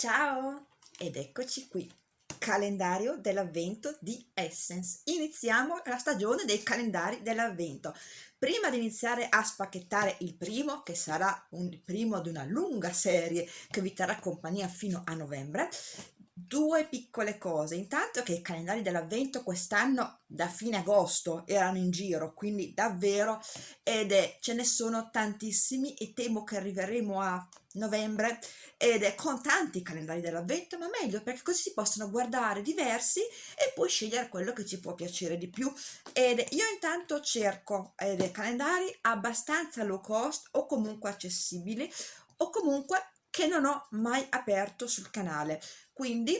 Ciao! Ed eccoci qui, calendario dell'avvento di Essence. Iniziamo la stagione dei calendari dell'avvento. Prima di iniziare a spacchettare il primo, che sarà un primo di una lunga serie che vi terrà compagnia fino a novembre, due piccole cose. Intanto che i calendari dell'avvento quest'anno da fine agosto erano in giro, quindi davvero, ed è, ce ne sono tantissimi e temo che arriveremo a novembre ed è con tanti calendari dell'avvento, ma meglio perché così si possono guardare diversi e poi scegliere quello che ci può piacere di più. Ed io intanto cerco eh, dei calendari abbastanza low cost o comunque accessibili o comunque che non ho mai aperto sul canale. Quindi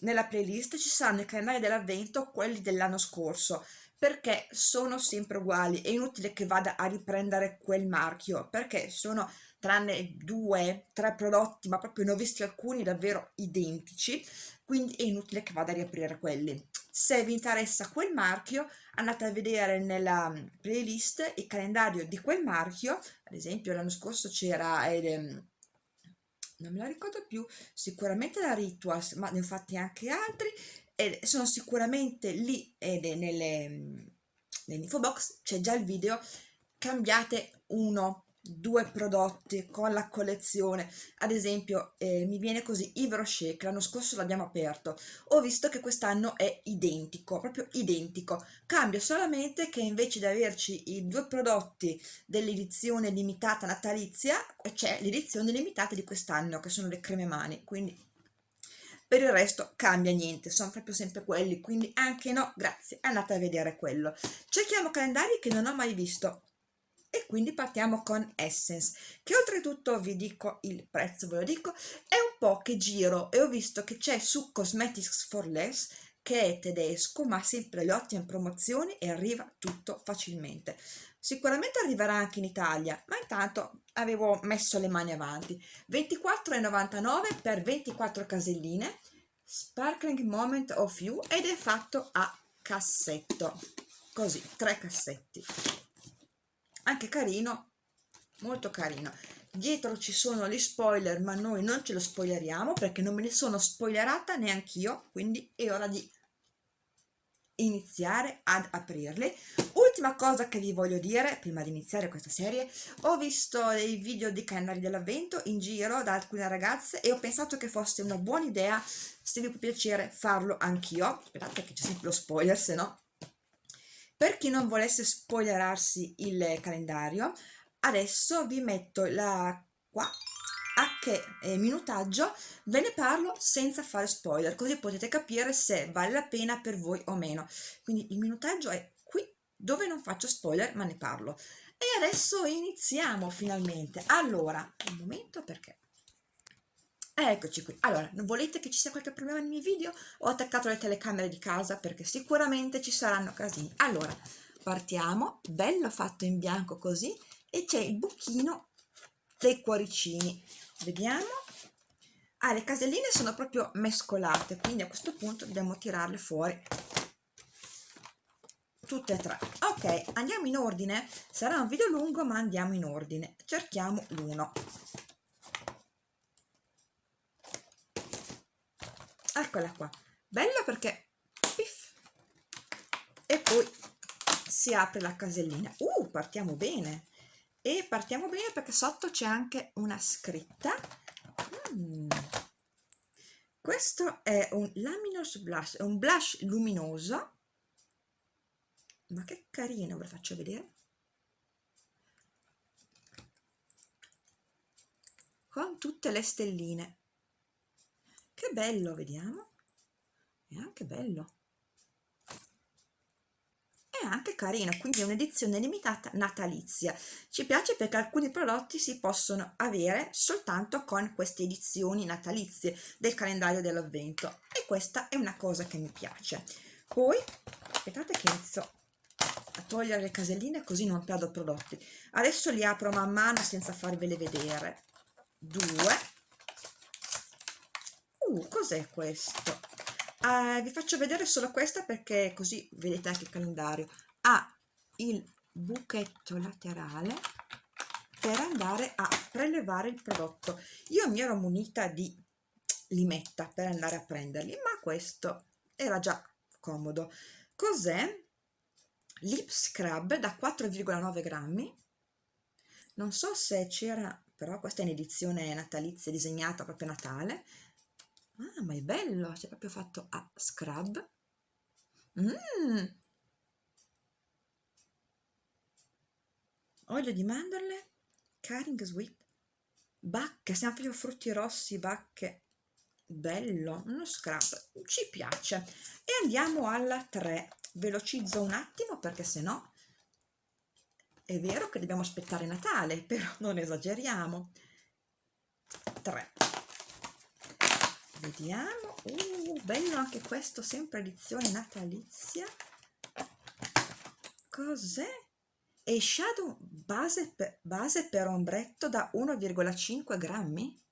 nella playlist ci saranno i calendari dell'avvento quelli dell'anno scorso perché sono sempre uguali. È inutile che vada a riprendere quel marchio perché sono tranne due tre prodotti ma proprio ne ho visti alcuni davvero identici quindi è inutile che vada a riaprire quelli. Se vi interessa quel marchio andate a vedere nella playlist il calendario di quel marchio. Ad esempio l'anno scorso c'era eh, non me la ricordo più, sicuramente la Rituals, ma ne ho fatti anche altri e sono sicuramente lì nelle, nell'info box c'è già il video, cambiate uno due prodotti con la collezione. Ad esempio eh, mi viene così Ivro Shake l'anno scorso l'abbiamo aperto. Ho visto che quest'anno è identico proprio identico. Cambia solamente che invece di averci i due prodotti dell'edizione limitata natalizia c'è l'edizione limitata di quest'anno che sono le creme mani. Quindi per il resto cambia niente, sono proprio sempre quelli, quindi anche no, grazie, andate a vedere quello. Cerchiamo calendari che non ho mai visto, e quindi partiamo con Essence che oltretutto vi dico il prezzo ve lo dico è un po' che giro e ho visto che c'è su Cosmetics for Less che è tedesco ma sempre le ottime promozioni e arriva tutto facilmente. Sicuramente arriverà anche in Italia ma intanto avevo messo le mani avanti. 24,99 per 24 caselline Sparkling Moment of You ed è fatto a cassetto così tre cassetti anche carino molto carino. Dietro ci sono gli spoiler ma noi non ce lo spoileriamo perché non me ne sono spoilerata neanch'io quindi è ora di iniziare ad aprirli. Ultima cosa che vi voglio dire prima di iniziare questa serie ho visto dei video di calendari dell'avvento in giro da alcune ragazze e ho pensato che fosse una buona idea se vi può piacere farlo anch'io. Aspettate che c'è sempre lo spoiler se no per chi non volesse spoilerarsi il calendario adesso vi metto la qua a che eh, minutaggio ve ne parlo senza fare spoiler così potete capire se vale la pena per voi o meno. Quindi il minutaggio è qui dove non faccio spoiler ma ne parlo. E adesso iniziamo finalmente. Allora un momento perché Eccoci qui. Allora, non volete che ci sia qualche problema nei miei video? Ho attaccato le telecamere di casa perché sicuramente ci saranno casini. Allora, partiamo, bello fatto in bianco così, e c'è il buchino dei cuoricini. Vediamo. Ah, le caselline sono proprio mescolate, quindi a questo punto dobbiamo tirarle fuori tutte e tre. Ok, andiamo in ordine. Sarà un video lungo, ma andiamo in ordine. Cerchiamo l'uno. Eccola qua. Bella perché piff, e poi si apre la casellina. Uh partiamo bene. E partiamo bene perché sotto c'è anche una scritta. Mm. questo è un luminous blush è un blush luminoso. Ma che carino ve lo faccio vedere. Con tutte le stelline che bello vediamo. È anche bello. È anche carino quindi è un'edizione limitata natalizia. Ci piace perché alcuni prodotti si possono avere soltanto con queste edizioni natalizie del calendario dell'avvento. E questa è una cosa che mi piace. Poi aspettate che inizio a togliere le caselline così non perdo prodotti. Adesso li apro man mano senza farvele vedere. Due uh, cos'è questo? Uh, vi faccio vedere solo questa perché così vedete anche il calendario. Ha il buchetto laterale per andare a prelevare il prodotto. Io mi ero munita di limetta per andare a prenderli ma questo era già comodo. Cos'è? lip scrub da 4,9 grammi. Non so se c'era però questa è in edizione natalizia disegnata proprio Natale ah ma è bello c'è proprio fatto a scrub. Mm. olio di mandorle caring sweet bacche proprio frutti rossi bacche. Bello uno scrub ci piace. E andiamo alla 3 velocizzo un attimo perché se no è vero che dobbiamo aspettare Natale però non esageriamo. 3 vediamo. Uh, bello anche questo sempre edizione natalizia. Cos'è? E shadow base per, base per ombretto da 1,5 grammi?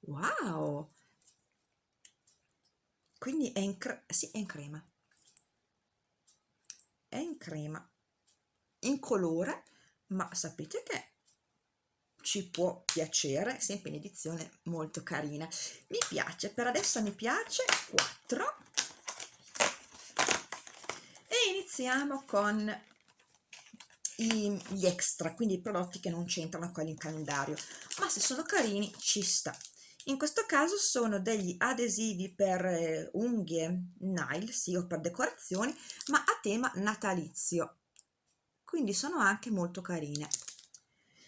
Wow! Quindi è in, sì, è in crema. È in crema. In colore ma sapete che ci può piacere sempre in edizione molto carina mi piace per adesso mi piace 4 e iniziamo con gli extra quindi i prodotti che non c'entrano quelli in calendario ma se sono carini ci sta in questo caso sono degli adesivi per eh, unghie nail, sì, o per decorazioni, ma a tema natalizio. Quindi sono anche molto carine.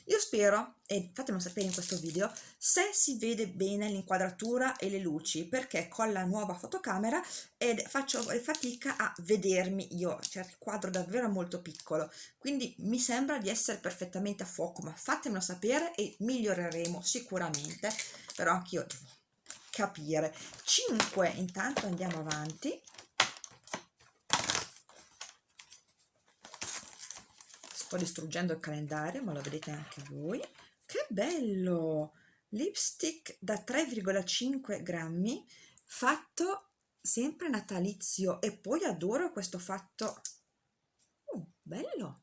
Io spero, e fatemelo sapere in questo video, se si vede bene l'inquadratura e le luci, perché con la nuova fotocamera ed faccio fatica a vedermi io, cioè il quadro davvero molto piccolo, quindi mi sembra di essere perfettamente a fuoco, ma fatemelo sapere e miglioreremo sicuramente però anch'io devo capire. 5 intanto andiamo avanti sto distruggendo il calendario ma lo vedete anche voi. Che bello! Lipstick da 3,5 grammi fatto sempre natalizio e poi adoro questo fatto. Uh, bello!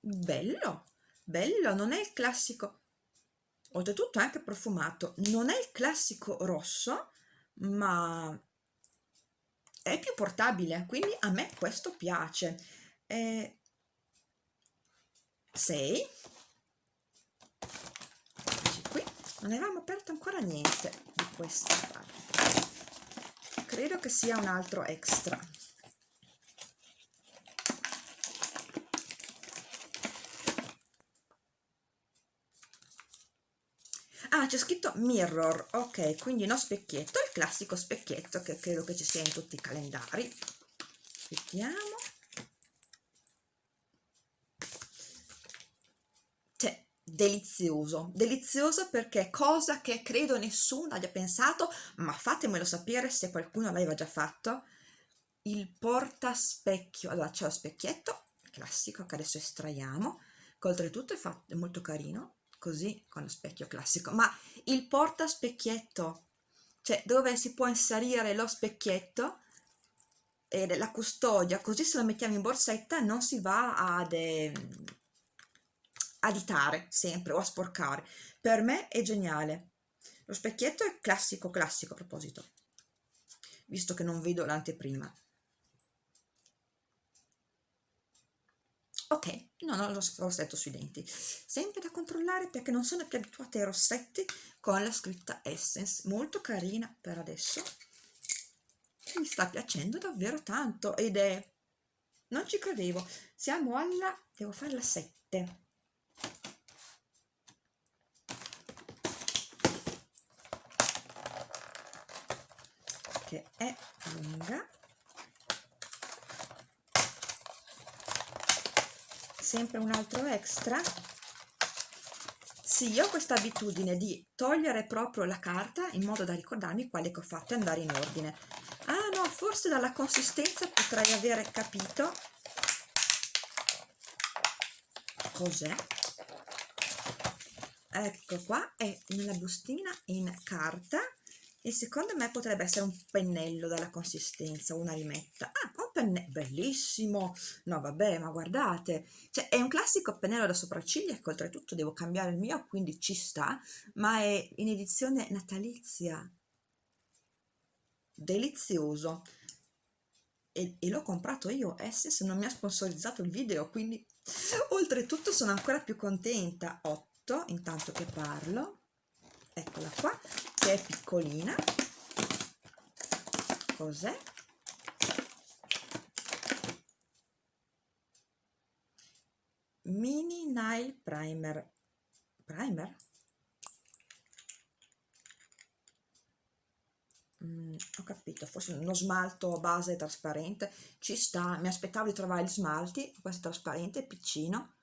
Bello bello non è il classico oltretutto anche profumato. Non è il classico rosso ma è più portabile quindi a me questo piace. Eh, 6 qui non avevamo aperto ancora niente di questa parte. Credo che sia un altro extra ah c'è scritto mirror. Ok quindi no specchietto il classico specchietto che credo che ci sia in tutti i calendari. Vediamo cioè delizioso. Delizioso perché cosa che credo nessuno abbia pensato ma fatemelo sapere se qualcuno l'aveva già fatto. Il porta specchio allora c'è lo specchietto classico che adesso estraiamo che oltretutto è, fatto, è molto carino così con lo specchio classico. Ma il porta specchietto cioè dove si può inserire lo specchietto e la custodia così se lo mettiamo in borsetta non si va ad eh, aditare sempre o a sporcare. Per me è geniale. Lo specchietto è classico classico a proposito. Visto che non vedo l'anteprima ok non ho lo rossetto sui denti. Sempre da controllare perché non sono più abituata ai rossetti con la scritta Essence. Molto carina per adesso. Mi sta piacendo davvero tanto ed è non ci credevo. Siamo alla devo fare la 7 che è lunga sempre un altro extra. Sì, io ho questa abitudine di togliere proprio la carta in modo da ricordarmi quale che ho fatto e andare in ordine. Ah no, forse dalla consistenza potrei avere capito cos'è. Ecco qua è nella bustina in carta e secondo me potrebbe essere un pennello dalla consistenza una rimetta. Ah, un pennello, bellissimo, no vabbè, ma guardate, cioè è un classico pennello da sopracciglia che oltretutto devo cambiare il mio, quindi ci sta, ma è in edizione natalizia, delizioso, e, e l'ho comprato io, Essence non mi ha sponsorizzato il video, quindi oltretutto sono ancora più contenta, 8, intanto che parlo, eccola qua, che è piccolina, cos'è? Mini Nail Primer. Primer? Mm, ho capito, forse uno smalto base trasparente. Ci sta, mi aspettavo di trovare gli smalti, questo è trasparente, piccino,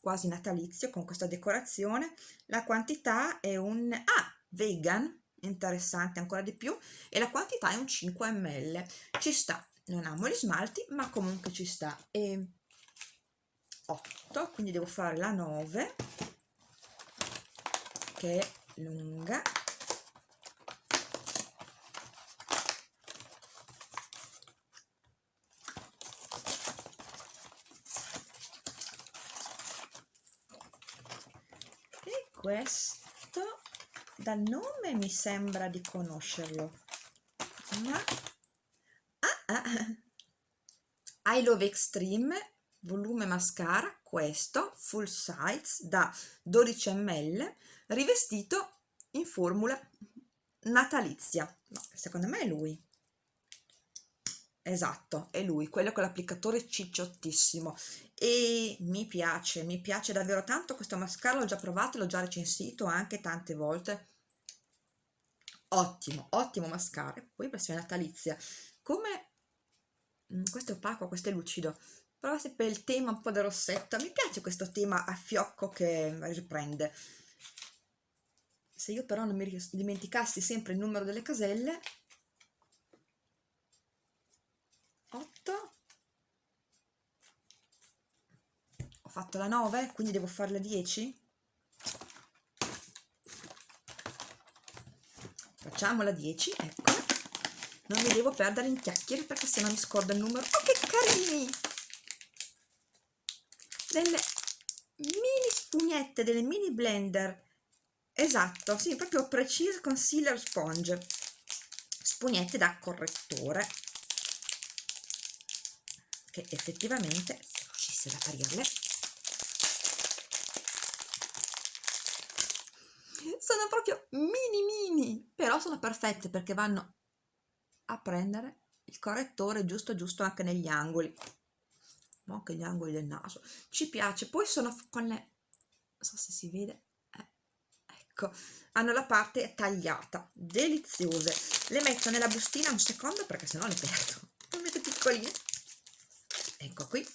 quasi natalizio, con questa decorazione. La quantità è un... Ah, vegan, interessante ancora di più, e la quantità è un 5 ml. Ci sta, non amo gli smalti, ma comunque ci sta. E 8 quindi devo fare la 9 che è lunga e questo dal nome mi sembra di conoscerlo ma ah, ah. I Love Extreme volume mascara questo full size da 12 ml rivestito in formula natalizia no, secondo me è lui esatto è lui quello con l'applicatore cicciottissimo e mi piace mi piace davvero tanto questo mascara l'ho già provato l'ho già recensito anche tante volte. Ottimo ottimo mascara. Poi versione natalizia come mm, questo è opaco questo è lucido però se per il tema un po' da rossetto. Mi piace questo tema a fiocco che riprende. Se io però non mi dimenticassi sempre il numero delle caselle 8 ho fatto la 9 quindi devo fare la 10 facciamo la 10 ecco. Non mi devo perdere in chiacchiere perché se no mi scordo il numero. Oh che carini! Delle mini spugnette, delle mini blender. Esatto, sì, proprio precise concealer sponge. Spugnette da correttore che effettivamente se riuscissi ad aprirle sono proprio mini mini però sono perfette perché vanno a prendere il correttore giusto giusto anche negli angoli. Anche gli angoli del naso. Ci piace. Poi sono con le non so se si vede eh, ecco hanno la parte tagliata deliziose. Le metto nella bustina un secondo perché sennò le perdo. Metto piccoline ecco qui.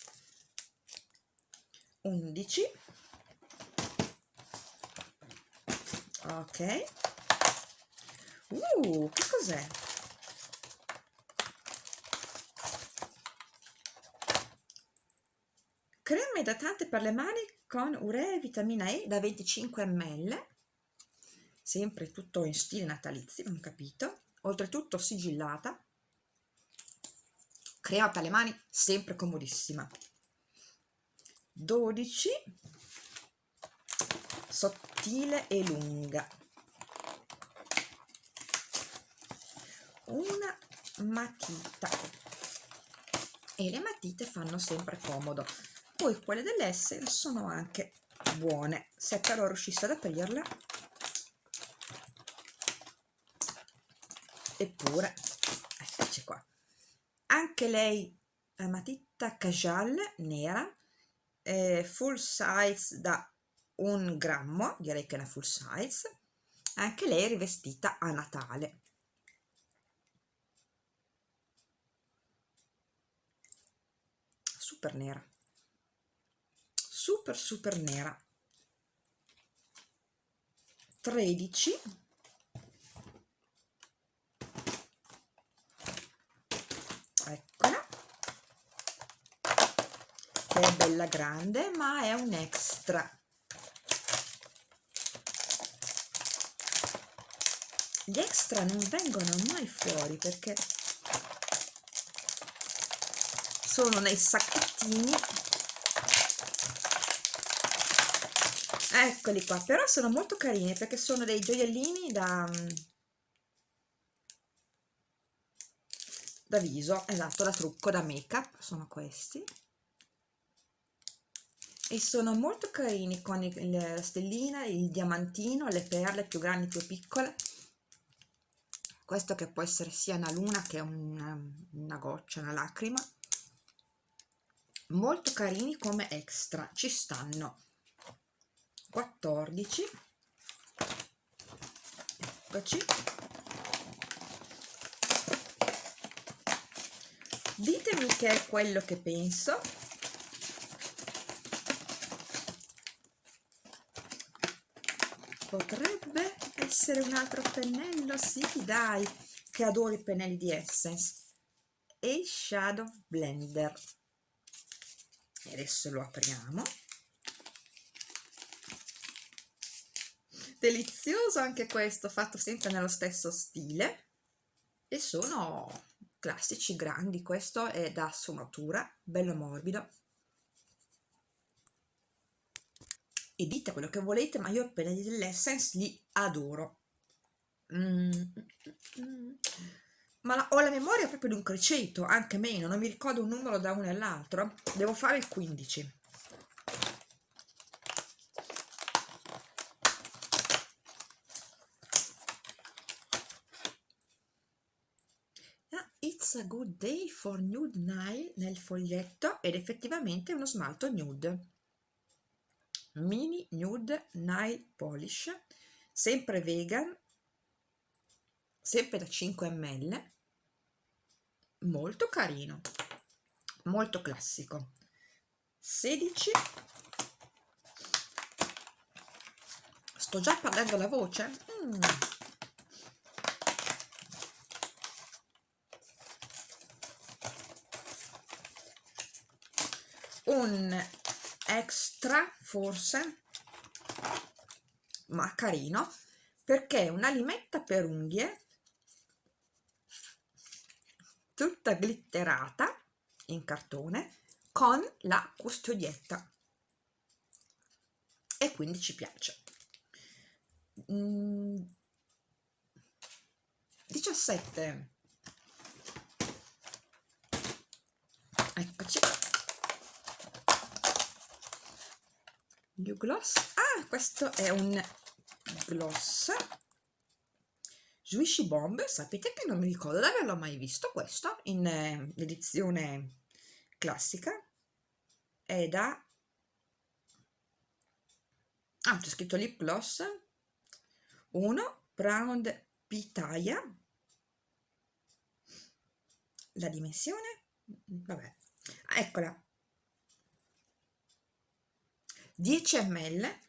11 ok. Uh che cos'è? Crema idratante per le mani con urea e vitamina E da 25 ml. Sempre tutto in stile natalizio non capito. Oltretutto sigillata crema per le mani sempre comodissima. 12 sottile e lunga. Una matita. E le matite fanno sempre comodo. Poi quelle dell'Essence sono anche buone. Se però riuscissi ad aprirle. Eppure eccoci qua anche lei è matita casual nera eh, full size da un grammo direi che è una full size anche lei rivestita a Natale. Super nera. Super super nera. 13 eccola che è bella grande ma è un extra. Gli extra non vengono mai fuori perché sono nei sacchettini. Eccoli qua però sono molto carini perché sono dei gioiellini da da viso esatto da trucco da make up sono questi e sono molto carini con il, la stellina il diamantino le perle più grandi più piccole. Questo che può essere sia una luna che una, una goccia una lacrima. Molto carini come extra. Ci stanno 14 eccoci. Ditemi che è quello che penso potrebbe essere un altro pennello? Sì dai che adoro i pennelli di Essence e Shadow Blender. E adesso lo apriamo. Delizioso anche questo fatto sempre nello stesso stile. E sono classici grandi. Questo è da sfumatura bello morbido e dite quello che volete ma io pennelli dell'Essence li adoro. Mm, mm, mm. ma la, ho la memoria proprio di un criceto anche meno non mi ricordo un numero da uno all'altro. Devo fare il 15 a good day for nude nail nel foglietto ed effettivamente uno smalto nude mini nude nail polish sempre vegan sempre da 5 ml molto carino molto classico. 16 sto già perdendo la voce? Mm. un extra forse ma carino perché è una limetta per unghie tutta glitterata in cartone con la custodietta. E quindi ci piace. Mm, 17 eccoci new gloss. Ah questo è un gloss. Swishy Bomb. Sapete che non mi ricordo di averlo mai visto questo in eh, edizione classica? È da ah c'è scritto lip gloss. 1 Brown Pitaya. La dimensione? Vabbè. Ah, eccola 10 ml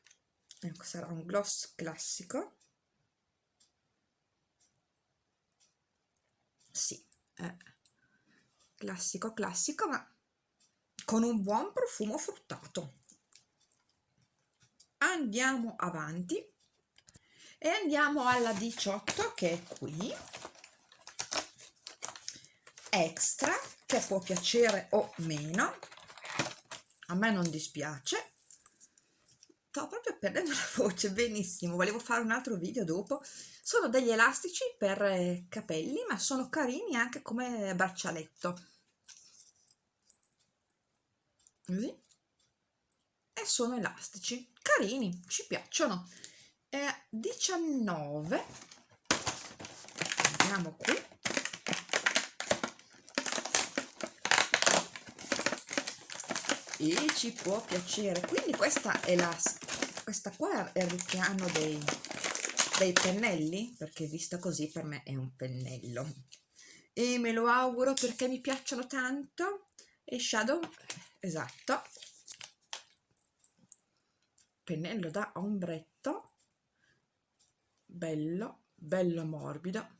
ecco sarà un gloss classico. Sì eh, classico classico ma con un buon profumo fruttato. Andiamo avanti e andiamo alla 18 che è qui. Extra che può piacere o meno. A me non dispiace sto proprio perdendo la voce, benissimo, volevo fare un altro video dopo. Sono degli elastici per eh, capelli, ma sono carini anche come braccialetto. Così. E sono elastici, carini, ci piacciono. E 19. Andiamo qui. E ci può piacere. Quindi questa è la questa qua è il richiamo dei, dei pennelli perché vista così per me è un pennello. E me lo auguro perché mi piacciono tanto. E shadow esatto. Pennello da ombretto. Bello bello morbido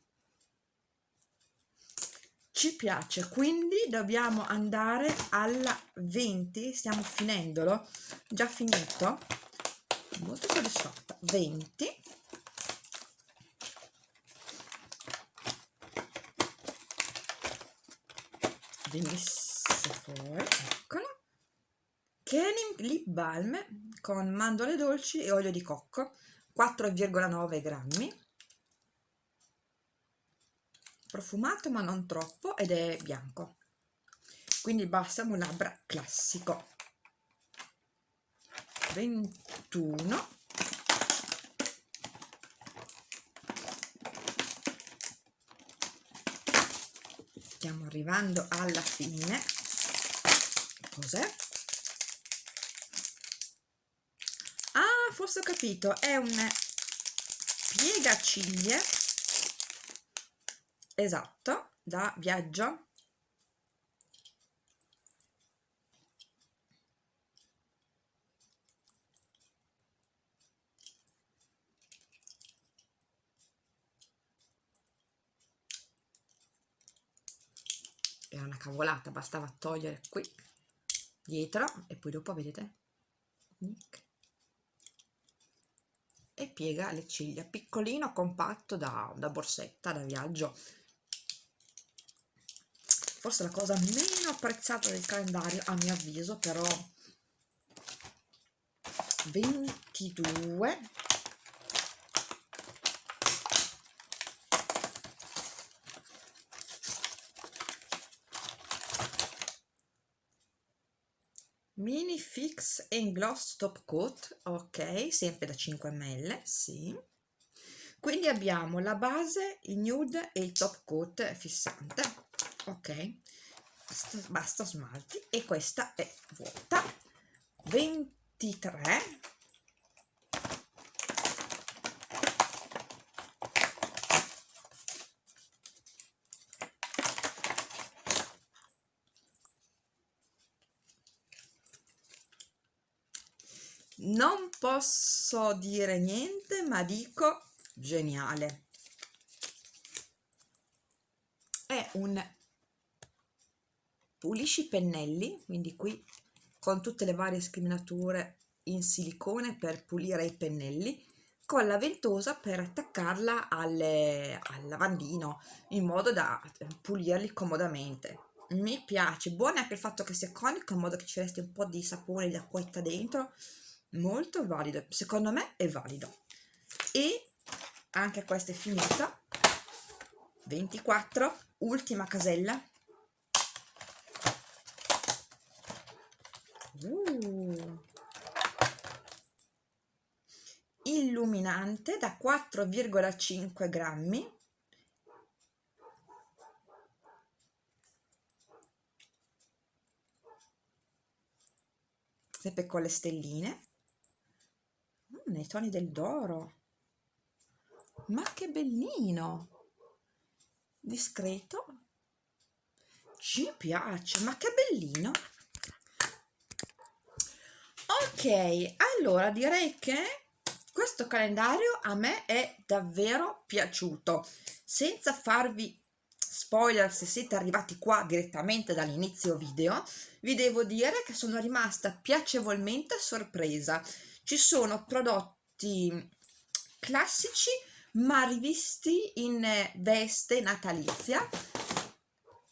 ci piace. Quindi dobbiamo andare alla 20 stiamo finendolo. Già finito. Molto soddisfatta. 20 26 questo fuori eccolo. Kenim Lip Balm con mandorle dolci e olio di cocco. 4,9 grammi profumato ma non troppo ed è bianco. Quindi il balsamo labbra classico. 21 stiamo arrivando alla fine. Cos'è? ah forse ho capito. È un piegaciglie esatto da viaggio. Era una cavolata bastava togliere qui dietro e poi dopo vedete e piega le ciglia piccolino compatto da, da borsetta da viaggio forse la cosa meno apprezzata del calendario a mio avviso però. 22 mini fix and gloss top coat ok sempre da 5 ml sì. Quindi abbiamo la base il nude e il top coat fissante ok. Basta, smalti. E questa è vuota. 23 non posso dire niente ma dico geniale. È un pulisci pennelli quindi qui con tutte le varie scriminature in silicone per pulire i pennelli con la ventosa per attaccarla alle, al lavandino in modo da pulirli comodamente. Mi piace buono anche il fatto che sia conico in modo che ci resti un po' di sapone di acquetta dentro. Molto valido secondo me è valido. E anche questa è finita. 24 ultima casella uh. illuminante da 4,5 grammi. Sempre con le stelline. Nei toni del d'oro. Ma che bellino! Discreto. Ci piace ma che bellino ok allora direi che questo calendario a me è davvero piaciuto. Senza farvi spoiler se siete arrivati qua direttamente dall'inizio video vi devo dire che sono rimasta piacevolmente sorpresa. Ci sono prodotti classici ma rivisti in veste natalizia.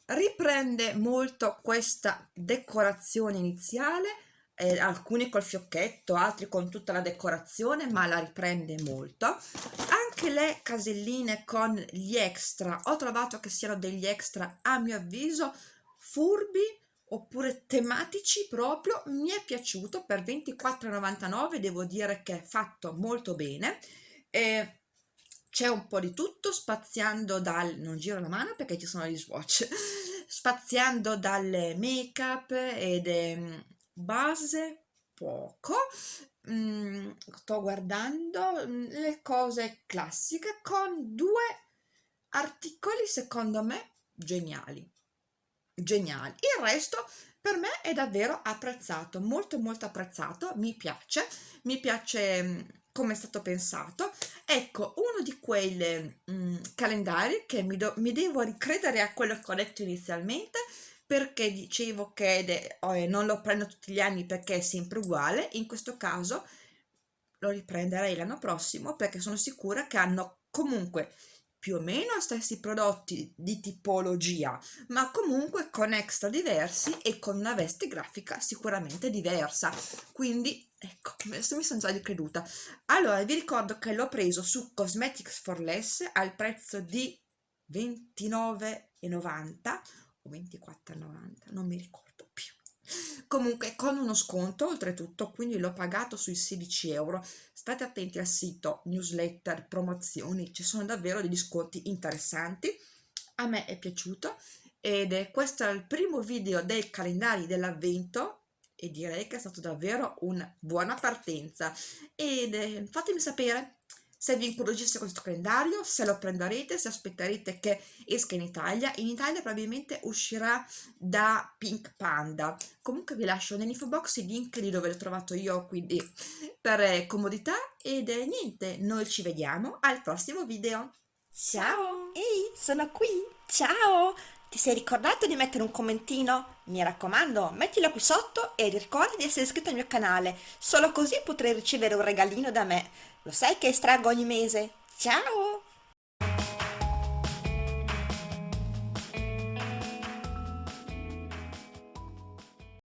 Riprende molto questa decorazione iniziale eh, alcuni col fiocchetto altri con tutta la decorazione ma la riprende molto. Anche le caselline con gli extra ho trovato che siano degli extra a mio avviso furbi oppure tematici proprio. Mi è piaciuto per 24,99 devo dire che è fatto molto bene. E c'è un po' di tutto spaziando dal non giro la mano perché ci sono gli swatch spaziando dalle make up ed base poco. Mm, sto guardando mm, le cose classiche con due articoli secondo me geniali. Geniali. Il resto per me è davvero apprezzato molto molto apprezzato. Mi piace. Mi piace mm, come è stato pensato. Ecco uno di quei mm, calendari che mi, do, mi, devo ricredere a quello che ho detto inizialmente perché dicevo che oh, non lo prendo tutti gli anni perché è sempre uguale in questo caso lo riprenderei l'anno prossimo perché sono sicura che hanno comunque più o meno stessi prodotti di tipologia, ma comunque con extra diversi e con una veste grafica sicuramente diversa. Quindi, ecco, adesso mi sono già ricreduta. Allora, vi ricordo che l'ho preso su Cosmetics for Less al prezzo di 29,90 o 24,90, non mi ricordo più. Comunque con uno sconto oltretutto quindi l'ho pagato sui 16 euro. State attenti al sito newsletter promozioni ci sono davvero degli sconti interessanti. A me è piaciuto ed è questo è il primo video dei calendari dell'avvento e direi che è stato davvero una buona partenza. Ed eh, fatemi sapere se vi incuriosisce questo calendario, se lo prenderete, se aspetterete che esca in Italia. In Italia probabilmente uscirà da Pink Panda. Comunque vi lascio nell'info box il link di dove l'ho trovato io, quindi per comodità. Ed è niente, noi ci vediamo al prossimo video. Ciao! Ehi, sono qui! Ciao! Ti sei ricordato di mettere un commentino? Mi raccomando, mettilo qui sotto e ricorda di essere iscritto al mio canale, solo così potrai ricevere un regalino da me. Lo sai che estraggo ogni mese? Ciao!